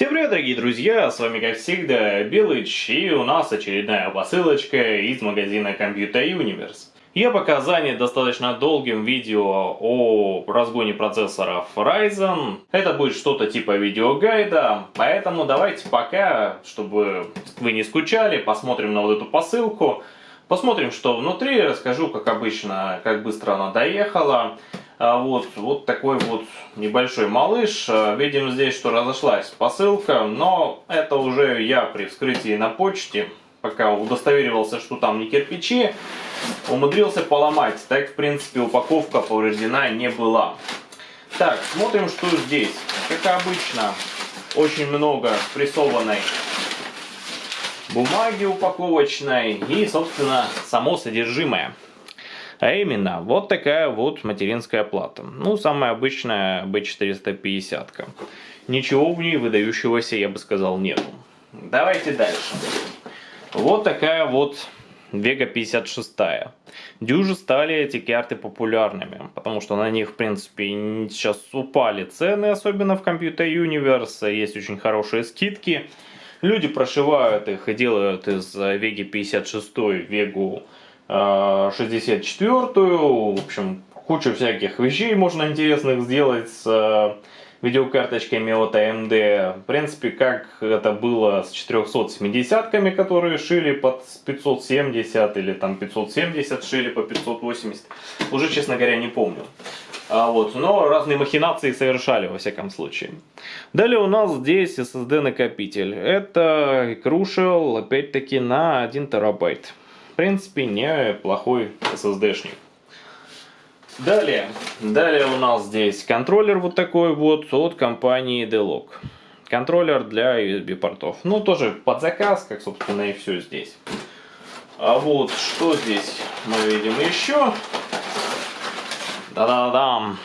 Всем привет, дорогие друзья, с вами как всегда Белыч, и у нас очередная посылочка из магазина Computer Universe. Я пока занят достаточно долгим видео о разгоне процессоров Ryzen. Это будет что-то типа видеогайда, поэтому давайте пока, чтобы вы не скучали, посмотрим на вот эту посылку. Посмотрим, что внутри, расскажу, как обычно, как быстро она доехала. А вот, вот такой вот небольшой малыш. А, видим здесь, что разошлась посылка, но это уже я при вскрытии на почте, пока удостоверивался, что там не кирпичи, умудрился поломать. Так, в принципе, упаковка повреждена не была. Так, смотрим, что здесь. Как обычно, очень много прессованной бумаги упаковочной и, собственно, само содержимое. А именно, вот такая вот материнская плата. Ну, самая обычная B450. -ка. Ничего в ней выдающегося, я бы сказал, нету. Давайте дальше. Вот такая вот Vega 56. Дюжи стали эти карты популярными, потому что на них, в принципе, сейчас упали цены, особенно в Computer Universe, есть очень хорошие скидки. Люди прошивают их и делают из Vega 56 Vega 64-ю. В общем, кучу всяких вещей можно интересных сделать с э, видеокарточками от AMD. В принципе, как это было с 470-ками, которые шили под 570 или там 570 шили по 580. Уже, честно говоря, не помню. А вот, но разные махинации совершали во всяком случае. Далее у нас здесь SSD накопитель. Это Crucial, опять-таки на 1 терабайт принципе, неплохой SSD-шник. Далее, далее у нас здесь контроллер вот такой вот от компании Delog. Контроллер для USB портов. Ну, тоже под заказ, как, собственно, и все здесь. А вот что здесь мы видим еще. Да-да-да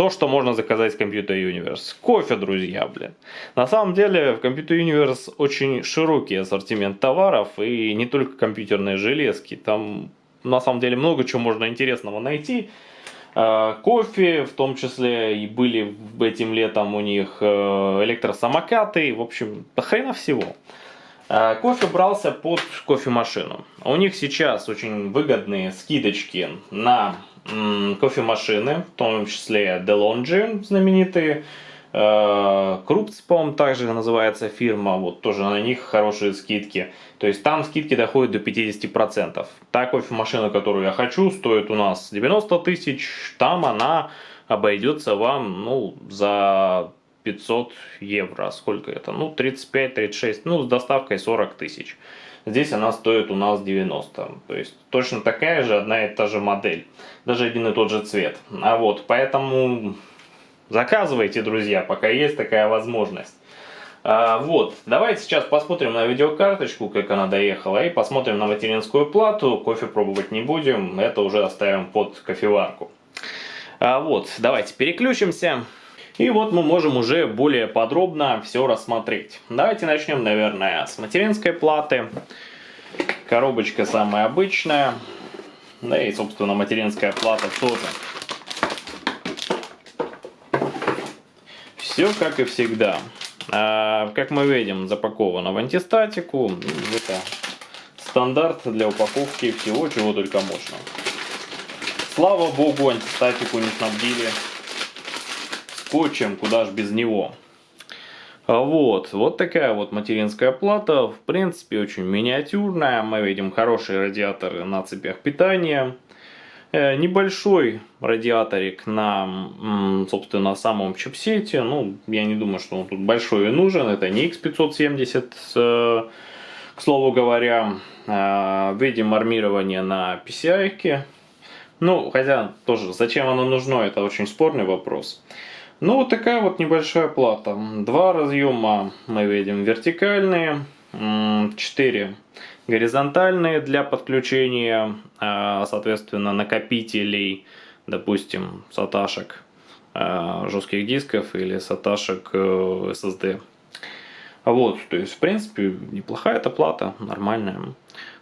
то, что можно заказать с Computer Universe. Кофе, друзья, блин. На самом деле в Computer Universe очень широкий ассортимент товаров и не только компьютерные железки. Там на самом деле много чего можно интересного найти. А, кофе, в том числе и были этим летом у них э, электросамокаты, в общем, хрена всего. А, кофе брался под кофемашину. У них сейчас очень выгодные скидочки на кофемашины, в том числе DeLonghi знаменитые, э, Крупц, по-моему, также называется фирма, вот тоже на них хорошие скидки. То есть там скидки доходят до 50%. Та кофемашина, которую я хочу, стоит у нас 90 тысяч, там она обойдется вам ну, за 500 евро. Сколько это? Ну, 35-36, ну, с доставкой 40 тысяч. Здесь она стоит у нас 90. То есть точно такая же, одна и та же модель. Даже один и тот же цвет. А вот, поэтому заказывайте, друзья, пока есть такая возможность. А, вот, давайте сейчас посмотрим на видеокарточку, как она доехала, и посмотрим на материнскую плату. Кофе пробовать не будем, это уже оставим под кофеварку. А, вот, давайте переключимся. И вот мы можем уже более подробно все рассмотреть. Давайте начнем, наверное, с материнской платы. Коробочка самая обычная. Да и, собственно, материнская плата тоже. Все как и всегда. А, как мы видим, запаковано в антистатику. Это стандарт для упаковки всего, чего только можно. Слава богу, антистатику не снабдили скотчем, куда ж без него. А вот, вот такая вот материнская плата, в принципе очень миниатюрная, мы видим хорошие радиаторы на цепях питания. Э, небольшой радиаторик на, собственно, самом чипсете, ну, я не думаю, что он тут большой и нужен, это не X570, э, к слову говоря. Э, видим армирование на PCI, -ке. ну, хотя тоже, зачем оно нужно, это очень спорный вопрос. Ну, вот такая вот небольшая плата. Два разъема мы видим вертикальные, 4 горизонтальные для подключения, а, соответственно, накопителей, допустим, саташек а, жестких дисков или саташек э, SSD. Вот, то есть, в принципе, неплохая эта плата, нормальная.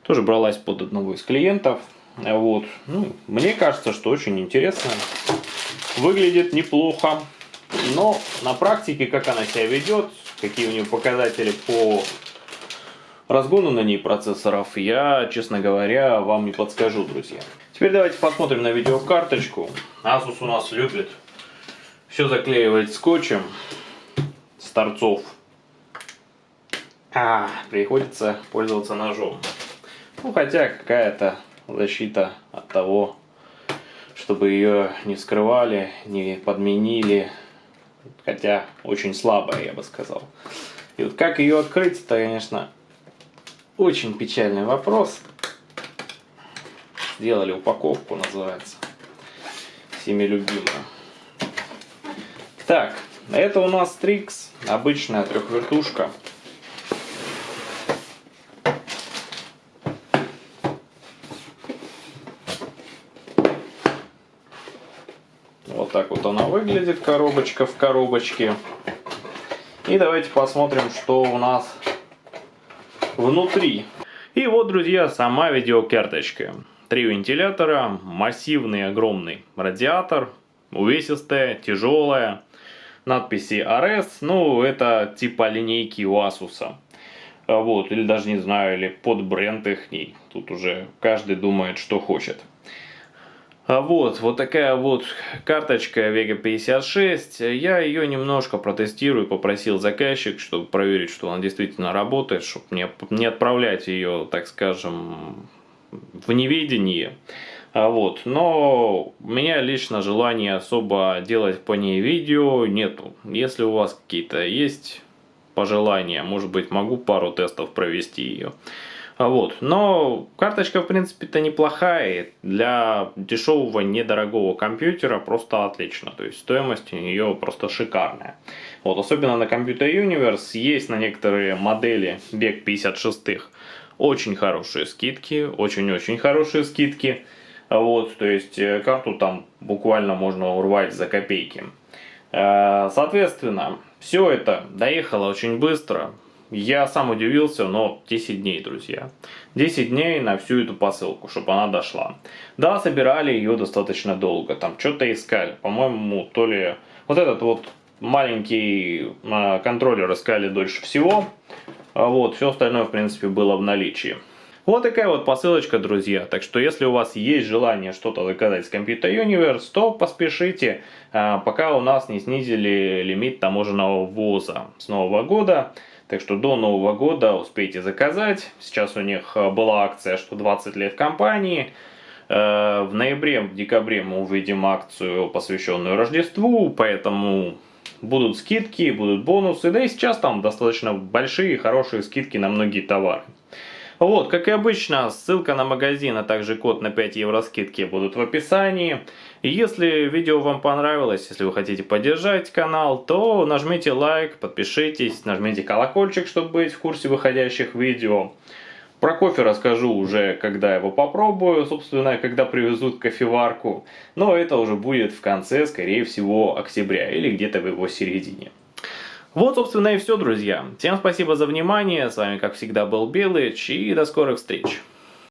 Тоже бралась под одного из клиентов. Вот, ну, мне кажется, что очень интересно. Выглядит неплохо. Но на практике, как она себя ведет, какие у нее показатели по разгону на ней процессоров, я, честно говоря, вам не подскажу, друзья. Теперь давайте посмотрим на видеокарточку. Asus у нас любит все заклеивать скотчем с торцов. А, приходится пользоваться ножом. Ну, хотя какая-то защита от того, чтобы ее не вскрывали, не подменили. Хотя очень слабая, я бы сказал. И вот как ее открыть, это, конечно, очень печальный вопрос. Сделали упаковку, называется. Всеми любимая. Так, это у нас Strix, обычная трехвертушка. Вот так вот она выглядит, коробочка в коробочке. И давайте посмотрим, что у нас внутри. И вот, друзья, сама видеокарточка. Три вентилятора, массивный огромный радиатор, увесистая, тяжелая, надписи RS, ну это типа линейки у Asus. Вот, или даже не знаю, или под бренд их. Тут уже каждый думает, что хочет. А вот, вот такая вот карточка Vega 56. Я ее немножко протестирую, попросил заказчик, чтобы проверить, что она действительно работает, чтобы не, не отправлять ее, так скажем, в неведении. А вот, но у меня лично желания особо делать по ней видео нету. Если у вас какие-то есть пожелания, может быть, могу пару тестов провести ее. А вот. Но карточка, в принципе-то неплохая. Для дешевого, недорогого компьютера просто отлично. То есть стоимость у нее просто шикарная. Вот, особенно на Computer Universe есть на некоторые модели век 56-х очень хорошие скидки, очень-очень хорошие скидки. Вот, то есть э, карту там буквально можно урвать за копейки. Э, соответственно, все это доехало очень быстро. Я сам удивился, но 10 дней, друзья. 10 дней на всю эту посылку, чтобы она дошла. Да, собирали ее достаточно долго, там что-то искали. По-моему, то ли вот этот вот маленький а, контроллер искали дольше всего. А вот, все остальное, в принципе, было в наличии. Вот такая вот посылочка, друзья. Так что, если у вас есть желание что-то заказать с Computer Universe, то поспешите, а, пока у нас не снизили лимит таможенного ввоза с нового года. Так что до Нового года успейте заказать. Сейчас у них э, была акция, что 20 лет компании. Э, в ноябре, в декабре мы увидим акцию, посвященную Рождеству, поэтому будут скидки, будут бонусы. Да и сейчас там достаточно большие, хорошие скидки на многие товары. Вот, как и обычно, ссылка на магазин, а также код на 5 евро скидки будут в описании. Если видео вам понравилось, если вы хотите поддержать канал, то нажмите лайк, подпишитесь, нажмите колокольчик, чтобы быть в курсе выходящих видео. Про кофе расскажу уже, когда его попробую, собственно, когда привезут кофеварку. Но это уже будет в конце, скорее всего, октября или где-то в его середине. Вот, собственно, и все, друзья. Всем спасибо за внимание. С вами, как всегда, был Белыч. И до скорых встреч.